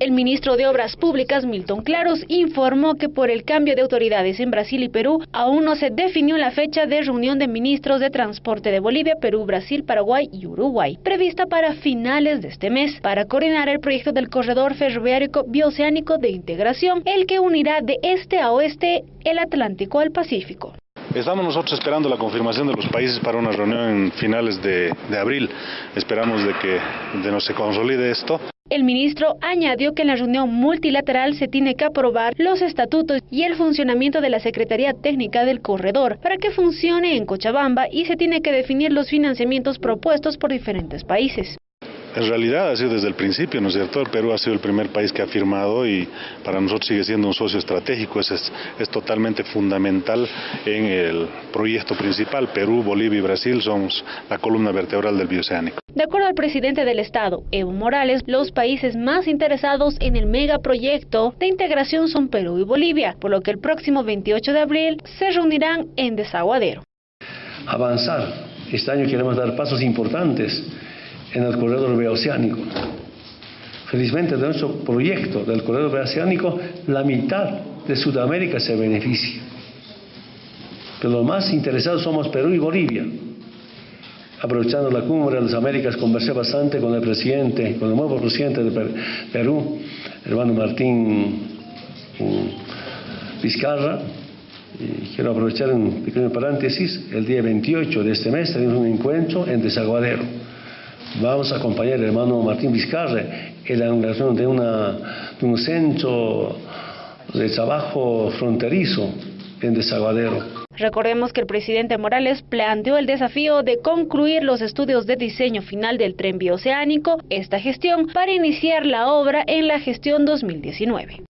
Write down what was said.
El ministro de Obras Públicas, Milton Claros, informó que por el cambio de autoridades en Brasil y Perú, aún no se definió la fecha de reunión de ministros de transporte de Bolivia, Perú, Brasil, Paraguay y Uruguay, prevista para finales de este mes, para coordinar el proyecto del corredor ferroviario bioceánico de integración, el que unirá de este a oeste el Atlántico al Pacífico. Estamos nosotros esperando la confirmación de los países para una reunión en finales de, de abril. Esperamos de que de no se consolide esto. El ministro añadió que en la reunión multilateral se tiene que aprobar los estatutos y el funcionamiento de la Secretaría Técnica del Corredor para que funcione en Cochabamba y se tiene que definir los financiamientos propuestos por diferentes países. En realidad ha sido desde el principio, ¿no es cierto? El Perú ha sido el primer país que ha firmado y para nosotros sigue siendo un socio estratégico, es, es, es totalmente fundamental en el proyecto principal. Perú, Bolivia y Brasil somos la columna vertebral del bioceánico. De acuerdo al presidente del Estado, Evo Morales, los países más interesados en el megaproyecto de integración son Perú y Bolivia, por lo que el próximo 28 de abril se reunirán en Desaguadero. Avanzar. Este año queremos dar pasos importantes en el corredor bioceánico. Felizmente de nuestro proyecto del corredor bioceánico, la mitad de Sudamérica se beneficia. Pero los más interesados somos Perú y Bolivia. Aprovechando la cumbre de las Américas, conversé bastante con el presidente, con el nuevo presidente de Perú, hermano Martín Vizcarra. Y quiero aprovechar un pequeño paréntesis. El día 28 de este mes tenemos un encuentro en Desaguadero Vamos a acompañar al hermano Martín Vizcarra en la inauguración de, una, de un centro de trabajo fronterizo en Desaguadero. Recordemos que el presidente Morales planteó el desafío de concluir los estudios de diseño final del tren bioceánico, esta gestión, para iniciar la obra en la gestión 2019.